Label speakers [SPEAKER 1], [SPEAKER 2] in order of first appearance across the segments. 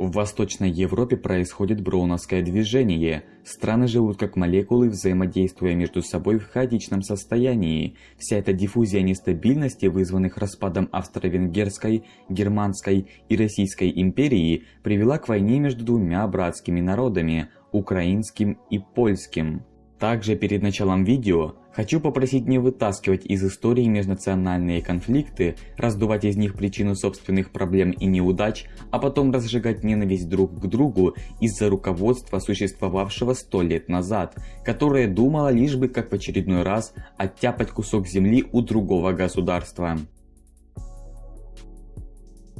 [SPEAKER 1] В Восточной Европе происходит броуновское движение. Страны живут как молекулы, взаимодействуя между собой в хаотичном состоянии. Вся эта диффузия нестабильности, вызванных распадом Австро-Венгерской, Германской и Российской империи, привела к войне между двумя братскими народами – украинским и польским. Также перед началом видео хочу попросить не вытаскивать из истории межнациональные конфликты, раздувать из них причину собственных проблем и неудач, а потом разжигать ненависть друг к другу из-за руководства, существовавшего сто лет назад, которое думало лишь бы как в очередной раз оттяпать кусок земли у другого государства.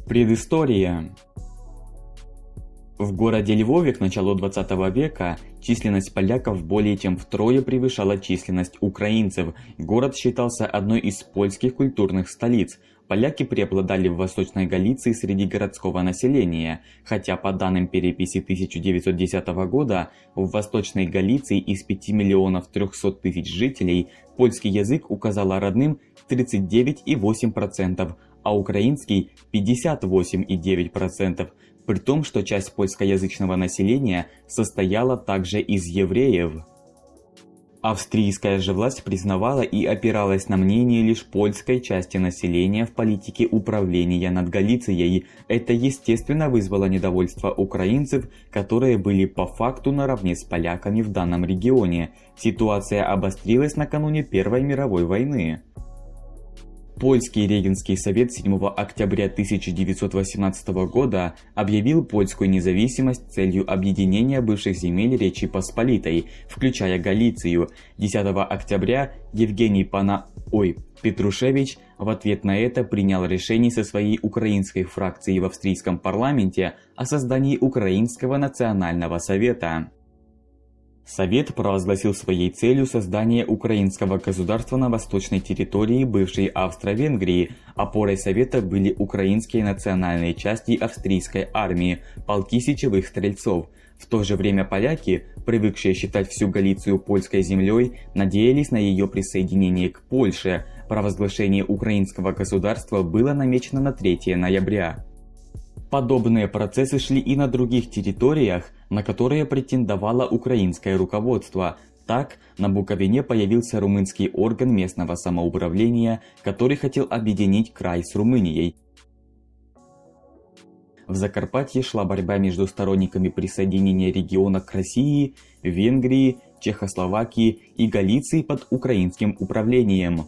[SPEAKER 1] Предыстория в городе Львове к началу 20 века численность поляков более чем втрое превышала численность украинцев. Город считался одной из польских культурных столиц. Поляки преобладали в Восточной Галиции среди городского населения, хотя по данным переписи 1910 года в Восточной Галиции из 5 миллионов 300 тысяч жителей польский язык указала родным 39,8%, а украинский 58,9% при том, что часть польскоязычного населения состояла также из евреев. Австрийская же власть признавала и опиралась на мнение лишь польской части населения в политике управления над Галицией. Это естественно вызвало недовольство украинцев, которые были по факту наравне с поляками в данном регионе. Ситуация обострилась накануне Первой мировой войны. Польский Регенский совет 7 октября 1918 года объявил польскую независимость целью объединения бывших земель Речи Посполитой, включая Галицию. 10 октября Евгений Пана... Ой, Петрушевич в ответ на это принял решение со своей украинской фракцией в австрийском парламенте о создании Украинского национального совета. Совет провозгласил своей целью создание украинского государства на восточной территории бывшей Австро-Венгрии. Опорой Совета были украинские национальные части австрийской армии, полки сечевых стрельцов. В то же время поляки, привыкшие считать всю Галицию польской землей, надеялись на ее присоединение к Польше. Провозглашение украинского государства было намечено на 3 ноября. Подобные процессы шли и на других территориях, на которые претендовало украинское руководство. Так, на Буковине появился румынский орган местного самоуправления, который хотел объединить край с Румынией. В Закарпатье шла борьба между сторонниками присоединения региона к России, Венгрии, Чехословакии и Галиции под украинским управлением.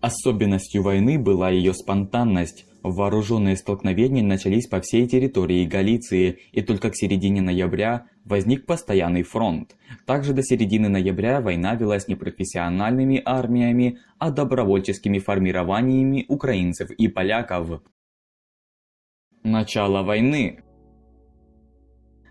[SPEAKER 1] Особенностью войны была ее спонтанность. Вооруженные столкновения начались по всей территории Галиции, и только к середине ноября возник постоянный фронт. Также до середины ноября война велась не профессиональными армиями, а добровольческими формированиями украинцев и поляков. Начало войны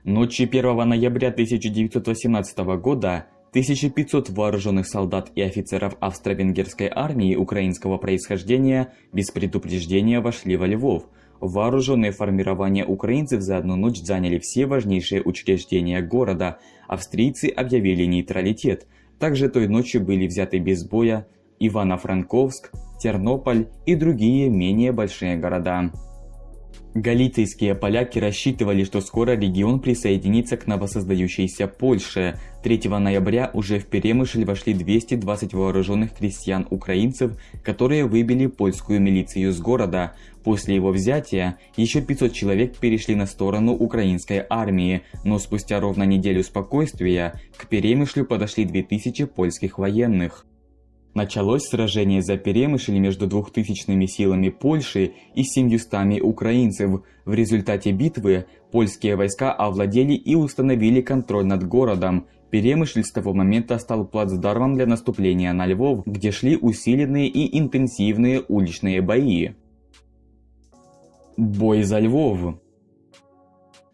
[SPEAKER 1] Ночью 1 ноября 1918 года 1500 вооруженных солдат и офицеров австро-венгерской армии украинского происхождения без предупреждения вошли во Львов. Вооруженные формирования украинцев за одну ночь заняли все важнейшие учреждения города. Австрийцы объявили нейтралитет. Также той ночью были взяты без боя Ивано-Франковск, Тернополь и другие менее большие города. Галицийские поляки рассчитывали, что скоро регион присоединится к новосоздающейся Польше. 3 ноября уже в Перемышль вошли 220 вооруженных крестьян-украинцев, которые выбили польскую милицию с города. После его взятия еще 500 человек перешли на сторону украинской армии, но спустя ровно неделю спокойствия к Перемышлю подошли 2000 польских военных. Началось сражение за Перемышль между двухтысячными силами Польши и семьюстами украинцев. В результате битвы польские войска овладели и установили контроль над городом. Перемышль с того момента стал плацдармом для наступления на Львов, где шли усиленные и интенсивные уличные бои. Бой за Львов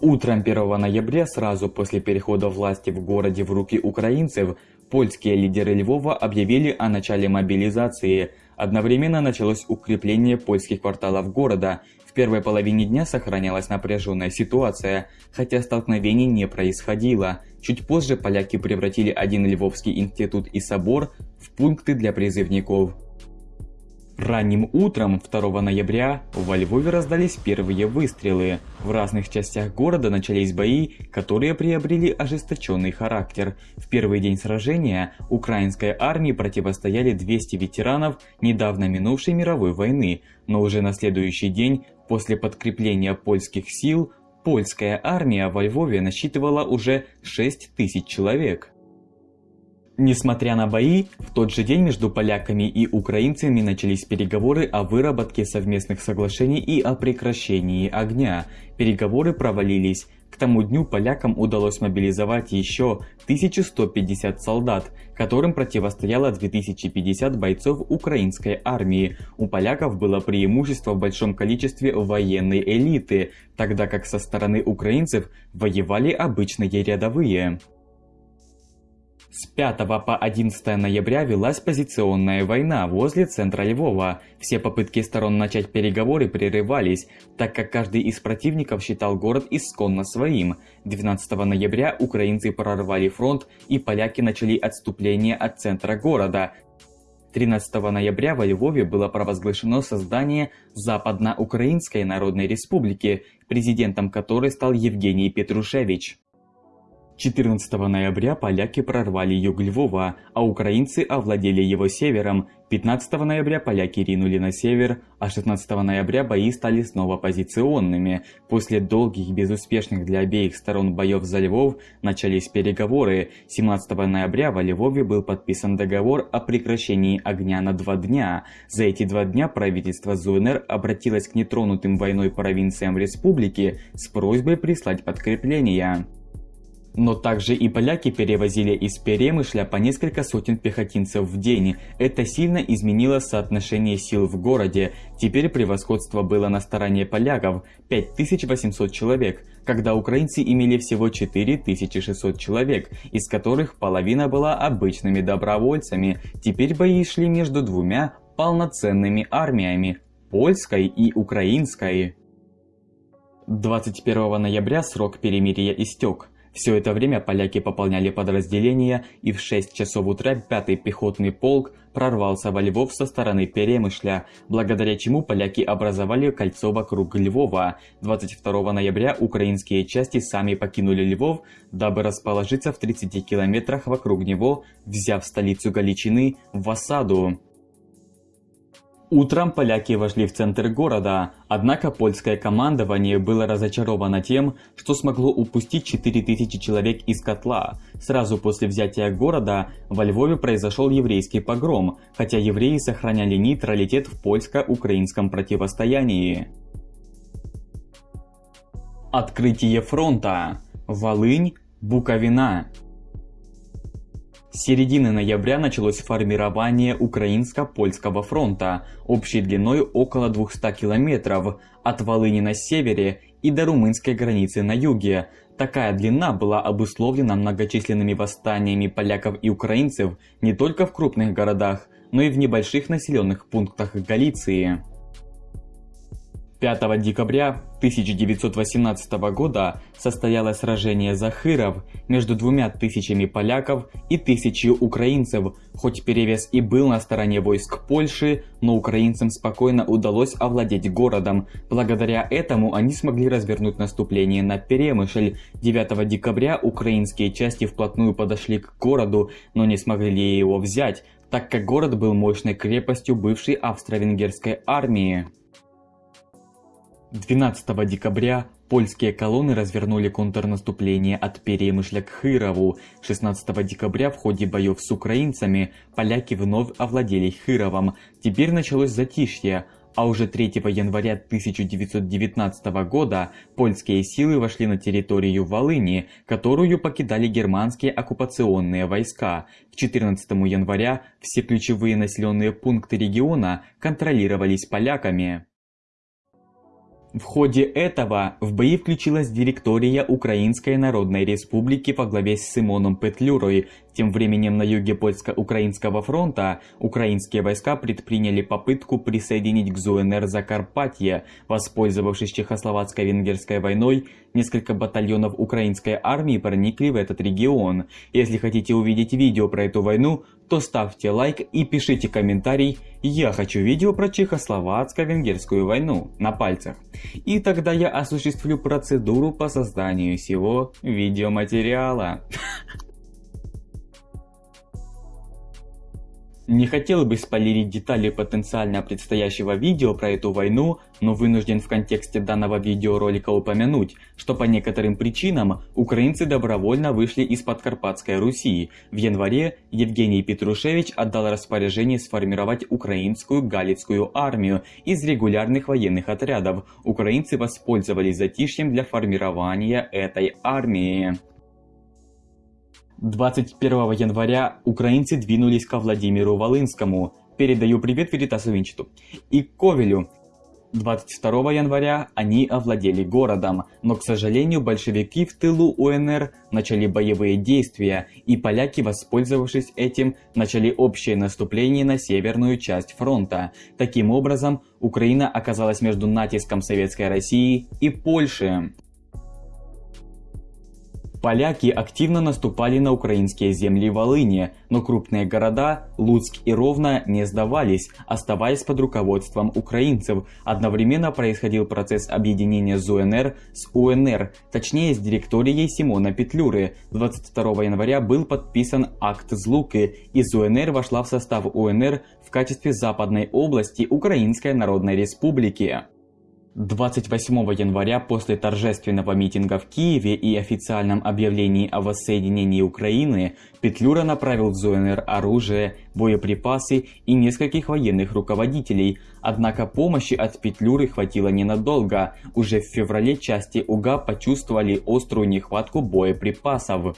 [SPEAKER 1] Утром 1 ноября, сразу после перехода власти в городе в руки украинцев, Польские лидеры Львова объявили о начале мобилизации. Одновременно началось укрепление польских кварталов города. В первой половине дня сохранялась напряженная ситуация, хотя столкновений не происходило. Чуть позже поляки превратили один Львовский институт и собор в пункты для призывников. Ранним утром 2 ноября во Львове раздались первые выстрелы. В разных частях города начались бои, которые приобрели ожесточенный характер. В первый день сражения украинской армии противостояли 200 ветеранов недавно минувшей мировой войны, но уже на следующий день, после подкрепления польских сил, польская армия во Львове насчитывала уже 6 тысяч человек. Несмотря на бои, в тот же день между поляками и украинцами начались переговоры о выработке совместных соглашений и о прекращении огня. Переговоры провалились. К тому дню полякам удалось мобилизовать еще 1150 солдат, которым противостояло 2050 бойцов украинской армии. У поляков было преимущество в большом количестве военной элиты, тогда как со стороны украинцев воевали обычные рядовые. С 5 по 11 ноября велась позиционная война возле центра Львова. Все попытки сторон начать переговоры прерывались, так как каждый из противников считал город исконно своим. 12 ноября украинцы прорвали фронт и поляки начали отступление от центра города. 13 ноября во Львове было провозглашено создание Западно-Украинской Народной Республики, президентом которой стал Евгений Петрушевич. 14 ноября поляки прорвали юг Львова, а украинцы овладели его севером. 15 ноября поляки ринули на север, а 16 ноября бои стали снова позиционными. После долгих безуспешных для обеих сторон боев за Львов начались переговоры. 17 ноября во Львове был подписан договор о прекращении огня на два дня. За эти два дня правительство ЗУНР обратилось к нетронутым войной провинциям республики с просьбой прислать подкрепления. Но также и поляки перевозили из Перемышля по несколько сотен пехотинцев в день. Это сильно изменило соотношение сил в городе. Теперь превосходство было на стороне поляков – 5800 человек, когда украинцы имели всего 4600 человек, из которых половина была обычными добровольцами. Теперь бои шли между двумя полноценными армиями – польской и украинской. 21 ноября срок перемирия истек. Все это время поляки пополняли подразделения, и в 6 часов утра 5-й пехотный полк прорвался во Львов со стороны Перемышля, благодаря чему поляки образовали кольцо вокруг Львова. 22 ноября украинские части сами покинули Львов, дабы расположиться в 30 километрах вокруг него, взяв столицу Галичины в осаду. Утром поляки вошли в центр города, однако польское командование было разочаровано тем, что смогло упустить 4000 человек из котла. Сразу после взятия города во Львове произошел еврейский погром, хотя евреи сохраняли нейтралитет в польско-украинском противостоянии. Открытие фронта. Волынь, Буковина. С середины ноября началось формирование Украинско-Польского фронта общей длиной около 200 километров от Волыни на севере и до румынской границы на юге. Такая длина была обусловлена многочисленными восстаниями поляков и украинцев не только в крупных городах, но и в небольших населенных пунктах Галиции. 5 декабря 1918 года состоялось сражение Захыров между двумя тысячами поляков и тысячей украинцев. Хоть перевес и был на стороне войск Польши, но украинцам спокойно удалось овладеть городом. Благодаря этому они смогли развернуть наступление на Перемышль. 9 декабря украинские части вплотную подошли к городу, но не смогли его взять, так как город был мощной крепостью бывшей австро-венгерской армии. 12 декабря польские колонны развернули контрнаступление от Перемышля к Хырову. 16 декабря в ходе боев с украинцами поляки вновь овладели Хыровом. Теперь началось затишье, а уже 3 января 1919 года польские силы вошли на территорию Волыни, которую покидали германские оккупационные войска. К 14 января все ключевые населенные пункты региона контролировались поляками. В ходе этого в бои включилась директория Украинской Народной Республики во главе с Симоном Петлюрой. Тем временем на юге польско-украинского фронта украинские войска предприняли попытку присоединить к ЗУНР Закарпатье. Воспользовавшись Чехословацко-Венгерской войной, несколько батальонов украинской армии проникли в этот регион. Если хотите увидеть видео про эту войну, то ставьте лайк и пишите комментарий «Я хочу видео про Чехословацко-Венгерскую войну» на пальцах. И тогда я осуществлю процедуру по созданию всего видеоматериала. Не хотел бы спойлерить детали потенциально предстоящего видео про эту войну, но вынужден в контексте данного видеоролика упомянуть, что по некоторым причинам украинцы добровольно вышли из Подкарпатской Руси. В январе Евгений Петрушевич отдал распоряжение сформировать украинскую Галицкую армию из регулярных военных отрядов. Украинцы воспользовались затишьем для формирования этой армии. 21 января украинцы двинулись ко Владимиру Волынскому, передаю привет Веритасу Винчету, и Ковелю. 22 января они овладели городом, но, к сожалению, большевики в тылу УНР начали боевые действия, и поляки, воспользовавшись этим, начали общее наступление на северную часть фронта. Таким образом, Украина оказалась между натиском Советской России и Польши. Поляки активно наступали на украинские земли Волыни, но крупные города Луцк и Ровно не сдавались, оставаясь под руководством украинцев. Одновременно происходил процесс объединения ЗУНР с УНР, точнее с директорией Симона Петлюры. 22 января был подписан акт Злуки, и ЗУНР вошла в состав УНР в качестве западной области Украинской Народной Республики. 28 января после торжественного митинга в Киеве и официальном объявлении о воссоединении Украины Петлюра направил в ЗУНР оружие, боеприпасы и нескольких военных руководителей. Однако помощи от Петлюры хватило ненадолго. Уже в феврале части УГА почувствовали острую нехватку боеприпасов.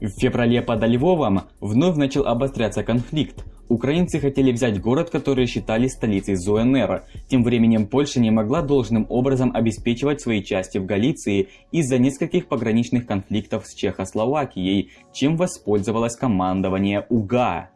[SPEAKER 1] В феврале под Львовом вновь начал обостряться конфликт. Украинцы хотели взять город, который считали столицей ЗУНР. Тем временем Польша не могла должным образом обеспечивать свои части в Галиции из-за нескольких пограничных конфликтов с Чехословакией, чем воспользовалось командование УГА.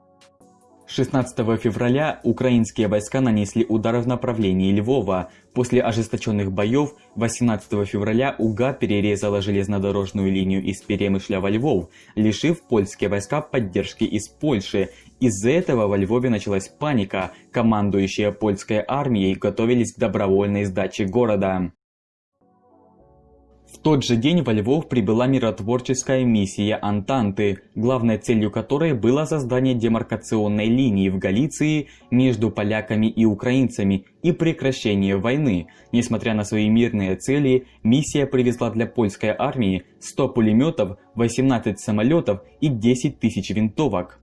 [SPEAKER 1] 16 февраля украинские войска нанесли удар в направлении Львова. После ожесточенных боев 18 февраля УГА перерезала железнодорожную линию из Перемышля во Львов, лишив польские войска поддержки из Польши. Из-за этого во Львове началась паника. Командующие польской армией готовились к добровольной сдаче города. Тот же день во Львов прибыла миротворческая миссия Антанты, главной целью которой было создание демаркационной линии в Галиции между поляками и украинцами и прекращение войны. Несмотря на свои мирные цели, миссия привезла для польской армии 100 пулеметов, 18 самолетов и 10 тысяч винтовок.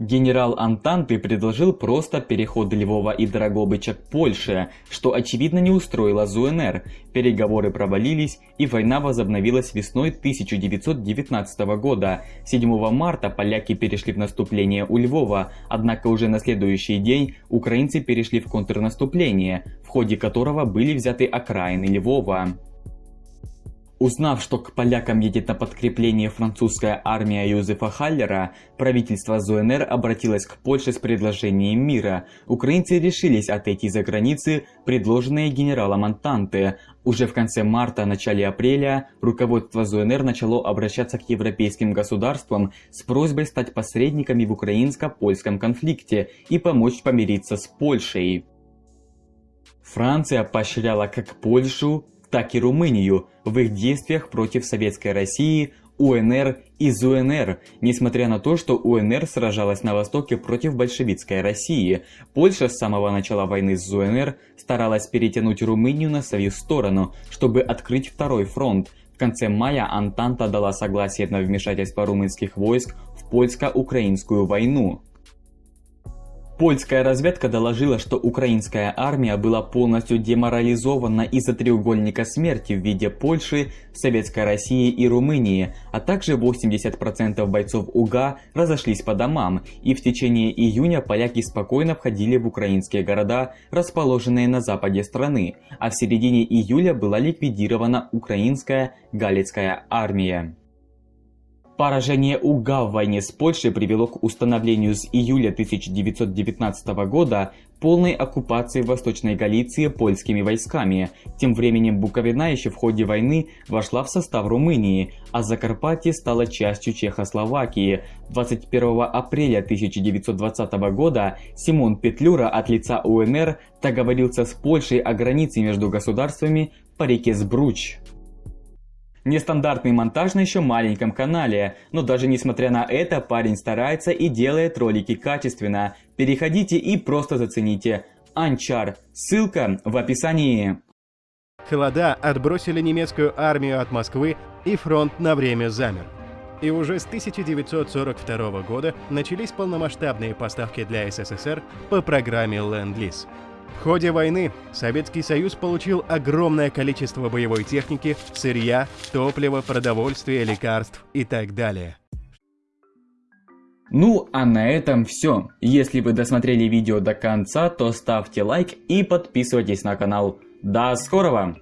[SPEAKER 1] Генерал Антанты предложил просто переход Львова и Драгобыча к Польше, что очевидно не устроило ЗУНР. Переговоры провалились и война возобновилась весной 1919 года. 7 марта поляки перешли в наступление у Львова, однако уже на следующий день украинцы перешли в контрнаступление, в ходе которого были взяты окраины Львова. Узнав, что к полякам едет на подкрепление французская армия Юзефа Халлера, правительство ЗУНР обратилось к Польше с предложением мира. Украинцы решились отойти за границы, предложенные генералом Антанте. Уже в конце марта-начале апреля руководство ЗУНР начало обращаться к европейским государствам с просьбой стать посредниками в украинско-польском конфликте и помочь помириться с Польшей. Франция поощряла как Польшу, так и Румынию в их действиях против Советской России, УНР и ЗУНР, несмотря на то, что УНР сражалась на востоке против большевистской России. Польша с самого начала войны с ЗУНР старалась перетянуть Румынию на свою сторону, чтобы открыть второй фронт. В конце мая Антанта дала согласие на вмешательство румынских войск в польско-украинскую войну. Польская разведка доложила, что украинская армия была полностью деморализована из-за треугольника смерти в виде Польши, Советской России и Румынии, а также 80% бойцов УГА разошлись по домам, и в течение июня поляки спокойно входили в украинские города, расположенные на западе страны, а в середине июля была ликвидирована украинская Галицкая армия. Поражение УГА в войне с Польшей привело к установлению с июля 1919 года полной оккупации Восточной Галиции польскими войсками. Тем временем Буковина еще в ходе войны вошла в состав Румынии, а Закарпатье стало частью Чехословакии. 21 апреля 1920 года Симон Петлюра от лица УНР договорился с Польшей о границе между государствами по реке Сбруч. Нестандартный монтаж на еще маленьком канале, но даже несмотря на это, парень старается и делает ролики качественно. Переходите и просто зацените. Анчар. Ссылка в описании.
[SPEAKER 2] Холода отбросили немецкую армию от Москвы, и фронт на время замер. И уже с 1942 года начались полномасштабные поставки для СССР по программе Ленд-Лиз. В ходе войны Советский Союз получил огромное количество боевой техники, сырья, топлива, продовольствия, лекарств и так далее.
[SPEAKER 1] Ну а на этом все. Если вы досмотрели видео до конца, то ставьте лайк и подписывайтесь на канал. До скорого!